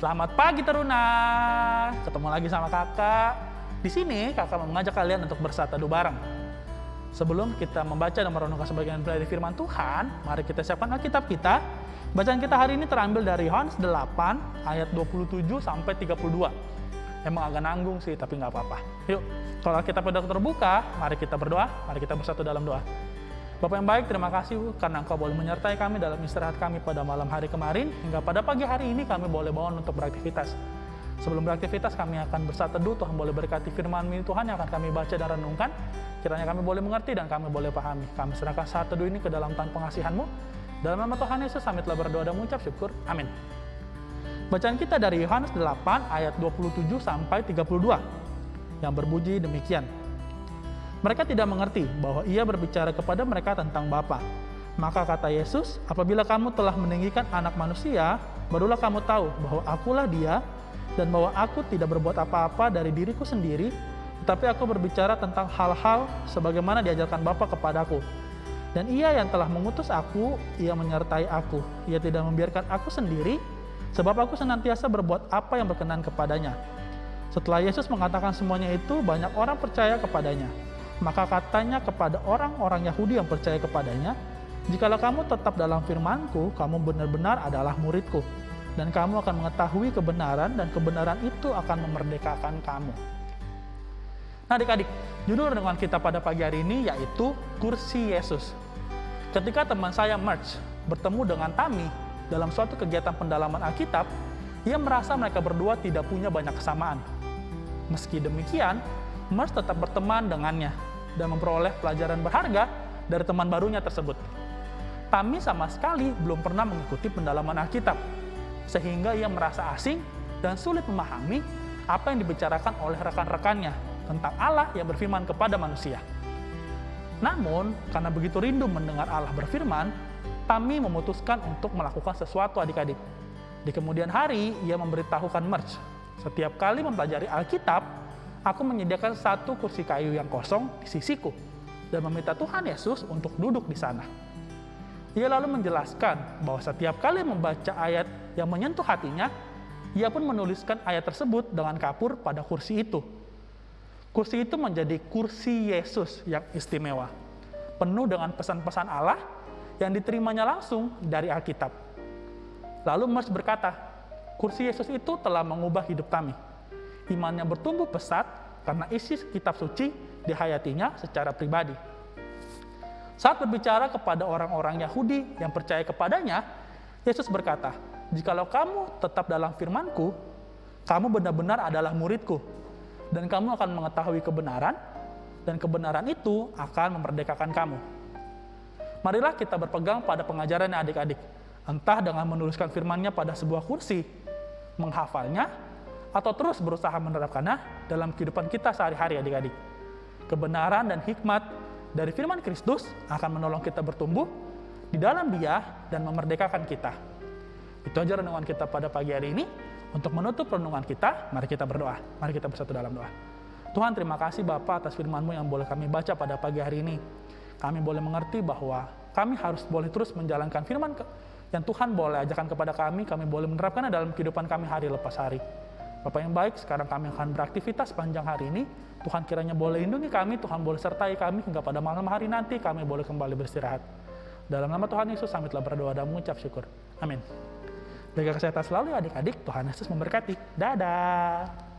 Selamat pagi Teruna. Ketemu lagi sama kakak. Di sini kakak mau mengajak kalian untuk bersatu bareng. Sebelum kita membaca dan merenungkan sebagian dari firman Tuhan, mari kita siapkan Alkitab kita. Bacaan kita hari ini terambil dari Yohanes 8 ayat 27 sampai 32. Emang agak nanggung sih, tapi nggak apa-apa. Yuk, kalau kita sudah terbuka, mari kita berdoa, mari kita bersatu dalam doa. Bapak yang baik, terima kasih karena Engkau boleh menyertai kami dalam istirahat kami pada malam hari kemarin, hingga pada pagi hari ini kami boleh bangun untuk beraktivitas. Sebelum beraktivitas, kami akan bersatu teduh, Tuhan boleh berkati firman ini Tuhan yang akan kami baca dan renungkan. Kiranya kami boleh mengerti dan kami boleh pahami. Kami serahkan saat teduh ini ke dalam tangan pengasihan-Mu. Dalam nama Tuhan Yesus, kami telah berdoa dan mengucap syukur. Amin. Bacaan kita dari Yohanes 8 ayat 27 sampai 32 yang berbunyi demikian. Mereka tidak mengerti bahwa ia berbicara kepada mereka tentang Bapa. Maka kata Yesus, apabila kamu telah meninggikan anak manusia, barulah kamu tahu bahwa akulah dia dan bahwa aku tidak berbuat apa-apa dari diriku sendiri, tetapi aku berbicara tentang hal-hal sebagaimana diajarkan Bapa kepadaku. Dan ia yang telah mengutus aku, ia menyertai aku. Ia tidak membiarkan aku sendiri, sebab aku senantiasa berbuat apa yang berkenan kepadanya. Setelah Yesus mengatakan semuanya itu, banyak orang percaya kepadanya. Maka katanya kepada orang-orang Yahudi yang percaya kepadanya, Jikalau kamu tetap dalam firmanku, kamu benar-benar adalah muridku. Dan kamu akan mengetahui kebenaran, dan kebenaran itu akan memerdekakan kamu. Nah adik-adik, judul renungan kita pada pagi hari ini yaitu Kursi Yesus. Ketika teman saya Merch bertemu dengan Tami dalam suatu kegiatan pendalaman Alkitab, ia merasa mereka berdua tidak punya banyak kesamaan. Meski demikian, Merch tetap berteman dengannya dan memperoleh pelajaran berharga dari teman barunya tersebut. Tami sama sekali belum pernah mengikuti pendalaman Alkitab, sehingga ia merasa asing dan sulit memahami apa yang dibicarakan oleh rekan-rekannya tentang Allah yang berfirman kepada manusia. Namun, karena begitu rindu mendengar Allah berfirman, Tami memutuskan untuk melakukan sesuatu adik-adik. Di kemudian hari, ia memberitahukan Merch, setiap kali mempelajari Alkitab, aku menyediakan satu kursi kayu yang kosong di sisiku dan meminta Tuhan Yesus untuk duduk di sana. Ia lalu menjelaskan bahwa setiap kali membaca ayat yang menyentuh hatinya, ia pun menuliskan ayat tersebut dengan kapur pada kursi itu. Kursi itu menjadi kursi Yesus yang istimewa, penuh dengan pesan-pesan Allah yang diterimanya langsung dari Alkitab. Lalu Mers berkata, kursi Yesus itu telah mengubah hidup kami imannya bertumbuh pesat karena isi kitab suci dihayatinya secara pribadi. Saat berbicara kepada orang-orang Yahudi yang percaya kepadanya, Yesus berkata, Jikalau kamu tetap dalam firmanku, kamu benar-benar adalah muridku, dan kamu akan mengetahui kebenaran, dan kebenaran itu akan memerdekakan kamu. Marilah kita berpegang pada pengajaran adik-adik, entah dengan menuliskan firmannya pada sebuah kursi, menghafalnya, atau terus berusaha menerapkannya dalam kehidupan kita sehari-hari adik-adik. Kebenaran dan hikmat dari firman Kristus akan menolong kita bertumbuh di dalam dia dan memerdekakan kita. Itu aja renungan kita pada pagi hari ini. Untuk menutup renungan kita, mari kita berdoa. Mari kita bersatu dalam doa. Tuhan terima kasih Bapak atas firman-Mu yang boleh kami baca pada pagi hari ini. Kami boleh mengerti bahwa kami harus boleh terus menjalankan firman yang Tuhan boleh ajarkan kepada kami, kami boleh menerapkannya dalam kehidupan kami hari lepas hari. Bapak yang baik, sekarang kami akan beraktivitas panjang hari ini. Tuhan kiranya boleh lindungi kami, Tuhan boleh sertai kami hingga pada malam hari nanti kami boleh kembali beristirahat. Dalam nama Tuhan Yesus, kami telah berdoa dan mengucap syukur. Amin. Jaga kesehatan selalu adik-adik, Tuhan Yesus memberkati. Dadah.